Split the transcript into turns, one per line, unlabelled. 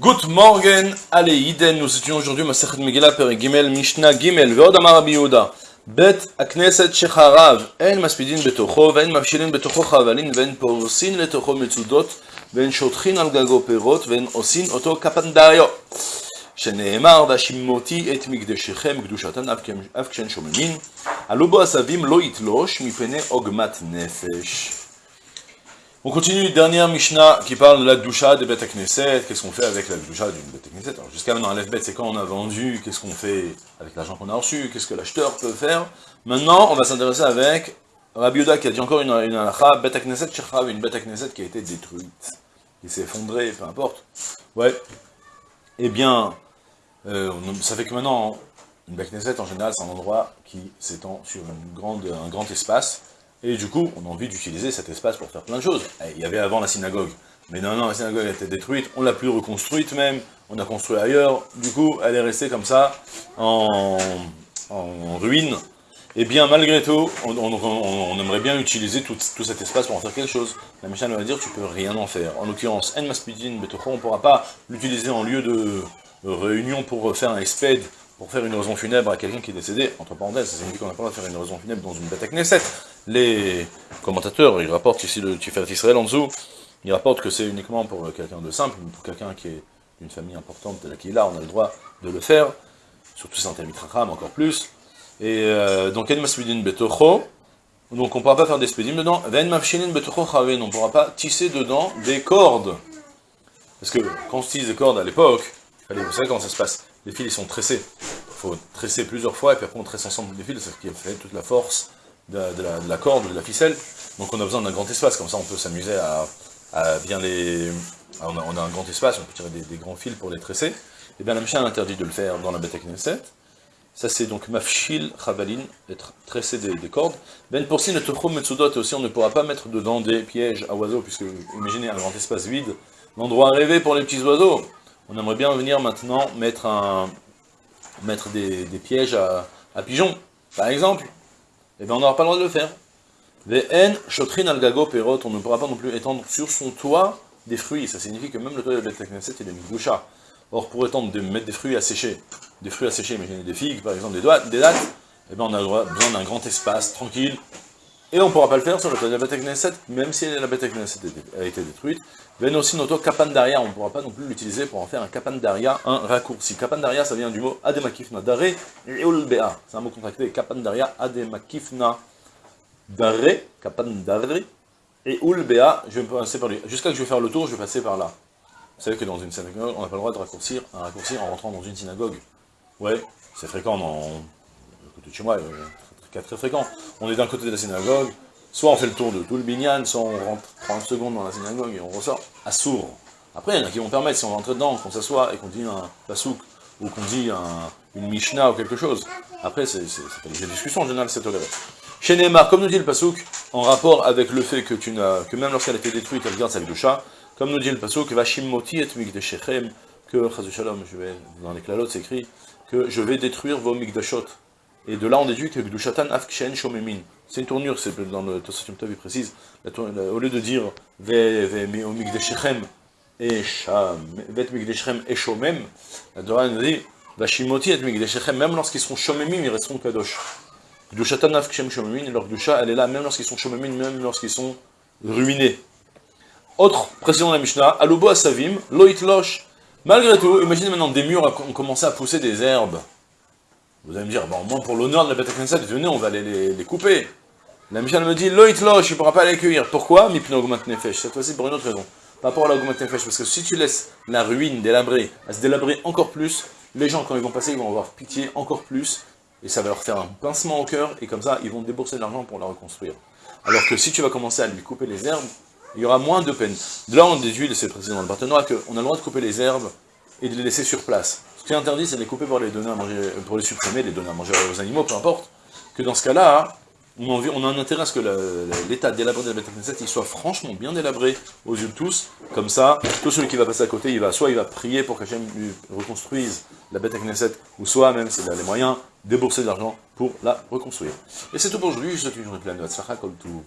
גוט מורגן, עלי עידן, וסטיון ז'ורדיו מסכת מגילה פרק ג' משנה ג' ועוד אמר רבי יהודה בית הכנסת שחרב, אין מספידין בתוכו ואין מבשילין בתוכו חבלין ואין פורסין לתוכו מצודות ואין שוטחין על גגו פירות ואין עושין אותו כפנדריו. שנאמר והשימותי את מקדשכם קדושתן אף כשאין שוממין עלו בו עשבים לא יתלוש מפני עוגמת נפש. On continue, dernière Mishnah qui parle de la doucha des bêtes Knesset, qu'est-ce qu'on fait avec la doucha d'une bête Knesset Alors jusqu'à maintenant, la c'est quand on a vendu, qu'est-ce qu'on fait avec l'argent qu'on a reçu, qu'est-ce que l'acheteur peut faire. Maintenant, on va s'intéresser avec Rabbi Yehuda qui a dit encore une, une halakha, bête Knesset Shechav, une bête Knesset qui a été détruite, qui s'est effondrée, peu importe. Ouais. Eh bien, euh, ça fait que maintenant, une bête Knesset en général c'est un endroit qui s'étend sur une grande, un grand espace, et du coup, on a envie d'utiliser cet espace pour faire plein de choses. Eh, il y avait avant la synagogue. Mais non, non, la synagogue a été détruite, on l'a plus reconstruite même, on a construit ailleurs, du coup, elle est restée comme ça, en, ruine. Et bien, malgré tout, on, aimerait bien utiliser tout, cet espace pour en faire quelque chose. La Mishnah va dire, tu peux rien en faire. En l'occurrence, En Maspidin on ne pourra pas l'utiliser en lieu de réunion pour faire un exped pour faire une raison funèbre à quelqu'un qui est décédé, entre parenthèses, ça signifie qu'on n'a pas le droit de faire une raison funèbre dans une bête Knesset. Les commentateurs, ils rapportent ici le Tiferet Israël en dessous, ils rapportent que c'est uniquement pour quelqu'un de simple, pour quelqu'un qui est d'une famille importante de la Kila, on a le droit de le faire, surtout c'est un encore plus. Et euh, donc, donc on ne pourra pas faire des spédimes dedans, on ne pourra pas tisser dedans des cordes. Parce que quand on tisse des cordes à l'époque, vous savez comment ça se passe, les fils ils sont tressés, faut tresser plusieurs fois, et puis après on tresse ensemble les fils, c'est ce qui fait toute la force de, la, corde, de la ficelle. Donc on a besoin d'un grand espace, comme ça on peut s'amuser à, bien les... On a, un grand espace, on peut tirer des, grands fils pour les tresser. Et eh bien la machine interdit de le faire dans la bête 7. Ça c'est donc mafshil chavalin, être tressé des, cordes. Ben pour si notre metsudot aussi, on ne pourra pas mettre dedans des pièges à oiseaux, puisque imaginez un grand espace vide, l'endroit rêvé pour les petits oiseaux. On aimerait bien venir maintenant mettre un, mettre des, pièges à, pigeons, par exemple, eh bien on n'aura pas le droit de le faire. On ne pourra pas non plus étendre sur son toit des fruits, ça signifie que même le toit de la Knesset est boucha. Or, pour étendre, de mettre des fruits à sécher, des fruits à sécher, imaginez des figues, par exemple, des, doigts, des dates, eh bien on a besoin d'un grand espace, tranquille, et on ne pourra pas le faire sur le toit de la Knesset, même si la Beth Knesset a été détruite. Ven aussi notre kapandaria, on ne pourra pas non plus l'utiliser pour en faire un kapandaria, un raccourci. Kapandaria, ça vient du mot ademakifna dare ulbea. C'est un mot contracté, kapandaria ademakifna dare, kapandare et ulbea. Je vais passer par lui. Jusqu'à que je vais faire le tour, je vais passer par là. Vous savez que dans une synagogue, on n'a pas le droit de raccourcir un raccourci en rentrant dans une synagogue. Ouais, c'est fréquent dans... de chez moi, très fréquent. On est d'un côté de la synagogue, soit on fait le tour de tout le binyan, soit on rentre 30 secondes dans la synagogue et on ressort à sourd. Après, il y en a qui vont permettre, si on rentre dedans, qu'on s'assoit et qu'on dit un pasouk, ou qu'on dit une mishnah ou quelque chose. Après, c'est pas des discussions, en général, c'est toléré. Chez Neymar, comme nous dit le pasouk, en rapport avec le fait que, tu que même lorsqu'elle a été détruite, elle garde sa chat, comme nous dit le pasouk, Vashimoti et Mikdeshechem, que, je vais, dans les clalotes, c'est écrit, que je vais détruire vos Mikdashot. Et de là, on déduit que Gdushatan Afkshen Shomemin. C'est une tournure, c'est dans le Tosafim Tav, il précise. au lieu de dire Ve Ve Migdeshechem et Vet Migdeshechem et Shomem, la Torah nous dit Vashimoti et Migdeshechem, même lorsqu'ils seront Shomemim, ils resteront Kadosh. Gdushatan Afkshem Shomemin, leur Gdusha, elle est là, même lorsqu'ils sont Shomemim, même lorsqu'ils sont ruinés. Autre précision de la Mishnah, Alubo Asavim, Loit Losh. Malgré tout, imaginez maintenant des murs ont commencé à pousser des herbes. Vous allez me dire, bon, moins pour l'honneur de la Beth venez, on va les, les, couper. La Michel me dit, Loït Loch, il ne pourra pas les cueillir. Pourquoi? Mipno augmente Nefesh. Cette fois-ci pour une autre raison. Par rapport à l'augmente Nefesh, parce que si tu laisses la ruine délabrée, à se délabrer encore plus, les gens, quand ils vont passer, ils vont avoir pitié encore plus, et ça va leur faire un pincement au cœur, et comme ça, ils vont débourser de l'argent pour la reconstruire. Alors que si tu vas commencer à lui couper les herbes, il y aura moins de peine. De là, on déduit, c'est précis dans le partenariat, qu'on a le droit de couper les herbes et de les laisser sur place. Ce qui est interdit, c'est de les couper pour les donner à manger, pour les supprimer, les donner à manger aux animaux, peu importe. Que dans ce cas-là, on, a un intérêt à ce que l'état délabré de la bête il soit franchement bien délabré aux yeux de tous. Comme ça, tout celui qui va passer à côté, il va soit il va prier pour qu'Hachem lui reconstruise la bête Knesset, ou soit même, s'il a les moyens, débourser de l'argent pour la reconstruire. Et c'est tout pour aujourd'hui, je vous souhaite une journée pleine de Hatzlacha, tout